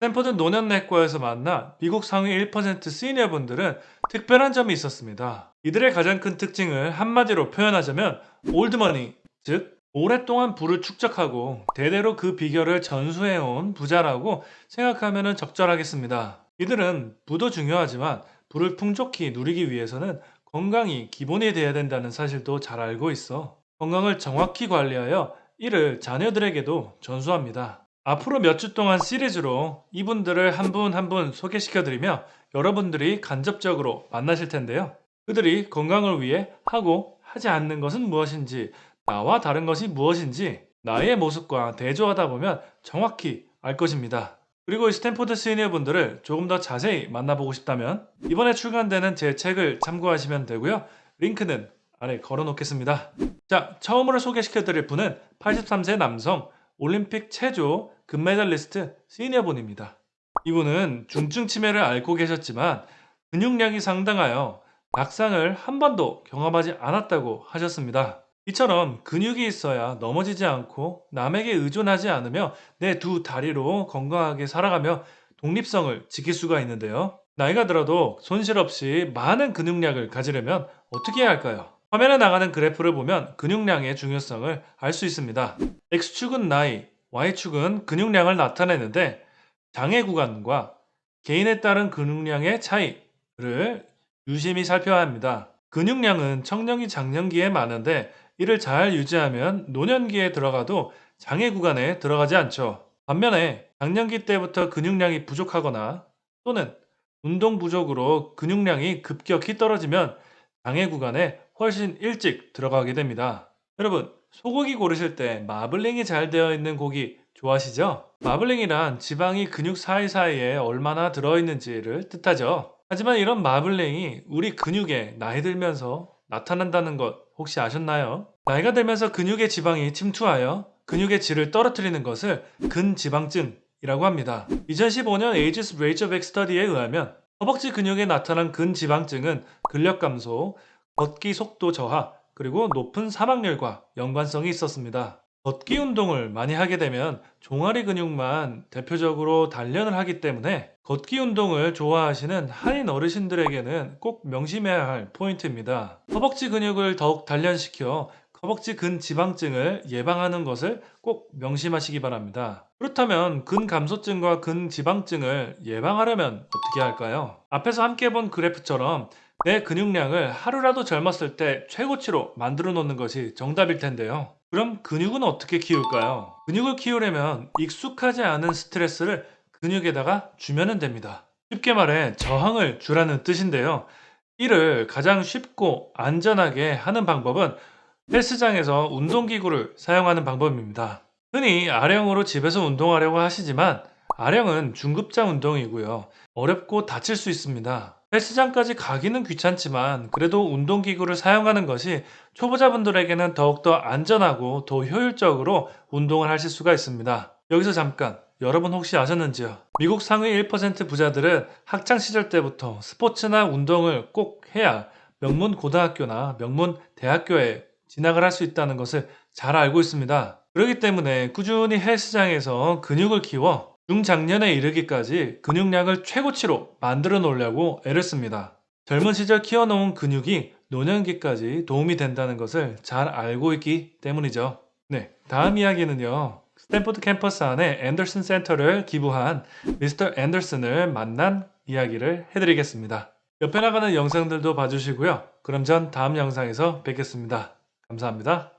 스탠퍼드 노년내과에서 만나 미국 상위 1% 시니어분들은 특별한 점이 있었습니다. 이들의 가장 큰 특징을 한마디로 표현하자면 올드머니, 즉 오랫동안 부를 축적하고 대대로 그 비결을 전수해온 부자라고 생각하면 적절하겠습니다. 이들은 부도 중요하지만 부를 풍족히 누리기 위해서는 건강이 기본이 돼야 된다는 사실도 잘 알고 있어 건강을 정확히 관리하여 이를 자녀들에게도 전수합니다. 앞으로 몇 주 동안 시리즈로 이분들을 한 분 한 분 소개시켜드리며 여러분들이 간접적으로 만나실 텐데요. 그들이 건강을 위해 하고 하지 않는 것은 무엇인지 나와 다른 것이 무엇인지 나의 모습과 대조하다 보면 정확히 알 것입니다. 그리고 이 스탠포드 시니어 분들을 조금 더 자세히 만나보고 싶다면 이번에 출간되는 제 책을 참고하시면 되고요. 링크는 아래 걸어 놓겠습니다. 자, 처음으로 소개시켜 드릴 분은 83세 남성 올림픽 체조 금메달리스트 시니어 분입니다. 이분은 중증 치매를 앓고 계셨지만 근육량이 상당하여 낙상을 한 번도 경험하지 않았다고 하셨습니다. 이처럼 근육이 있어야 넘어지지 않고 남에게 의존하지 않으며 내 두 다리로 건강하게 살아가며 독립성을 지킬 수가 있는데요. 나이가 들어도 손실 없이 많은 근육량을 가지려면 어떻게 해야 할까요? 화면에 나가는 그래프를 보면 근육량의 중요성을 알 수 있습니다. X축은 나이, Y축은 근육량을 나타내는데 장애 구간과 개인에 따른 근육량의 차이를 유심히 살펴야 합니다. 근육량은 청년기 장년기에 많은데 이를 잘 유지하면 노년기에 들어가도 장애 구간에 들어가지 않죠. 반면에 장년기 때부터 근육량이 부족하거나 또는 운동 부족으로 근육량이 급격히 떨어지면 장애 구간에 훨씬 일찍 들어가게 됩니다. 여러분, 소고기 고르실 때 마블링이 잘 되어 있는 고기 좋아하시죠? 마블링이란 지방이 근육 사이사이에 얼마나 들어있는지를 뜻하죠. 하지만 이런 마블링이 우리 근육에 나이 들면서 나타난다는 것 혹시 아셨나요? 나이가 들면서 근육의 지방이 침투하여 근육의 질을 떨어뜨리는 것을 근지방증이라고 합니다. 2015년 에이지스 레이캬비크 스터디에 의하면 허벅지 근육에 나타난 근지방증은 근력 감소, 걷기 속도 저하, 그리고 높은 사망률과 연관성이 있었습니다. 걷기 운동을 많이 하게 되면 종아리 근육만 대표적으로 단련을 하기 때문에 걷기 운동을 좋아하시는 한인 어르신들에게는 꼭 명심해야 할 포인트입니다. 허벅지 근육을 더욱 단련시켜 허벅지 근 지방증을 예방하는 것을 꼭 명심하시기 바랍니다. 그렇다면 근 감소증과 근 지방증을 예방하려면 어떻게 할까요? 앞에서 함께 본 그래프처럼 내 근육량을 하루라도 젊었을 때 최고치로 만들어 놓는 것이 정답일 텐데요. 그럼 근육은 어떻게 키울까요? 근육을 키우려면 익숙하지 않은 스트레스를 근육에다가 주면 됩니다. 쉽게 말해 저항을 주라는 뜻인데요. 이를 가장 쉽고 안전하게 하는 방법은 헬스장에서 운동기구를 사용하는 방법입니다. 흔히 아령으로 집에서 운동하려고 하시지만 아령은 중급자 운동이고요. 어렵고 다칠 수 있습니다. 헬스장까지 가기는 귀찮지만 그래도 운동기구를 사용하는 것이 초보자분들에게는 더욱더 안전하고 더 효율적으로 운동을 하실 수가 있습니다. 여기서 잠깐 여러분 혹시 아셨는지요? 미국 상위 1% 부자들은 학창시절 때부터 스포츠나 운동을 꼭 해야 명문 고등학교나 명문 대학교에 진학을 할 수 있다는 것을 잘 알고 있습니다. 그렇기 때문에 꾸준히 헬스장에서 근육을 키워 중장년에 이르기까지 근육량을 최고치로 만들어 놓으려고 애를 씁니다. 젊은 시절 키워놓은 근육이 노년기까지 도움이 된다는 것을 잘 알고 있기 때문이죠. 네, 다음 이야기는요. 스탠포드 캠퍼스 안에 앤더슨 센터를 기부한 미스터 앤더슨을 만난 이야기를 해드리겠습니다. 옆에 나가는 영상들도 봐주시고요. 그럼 전 다음 영상에서 뵙겠습니다. 감사합니다.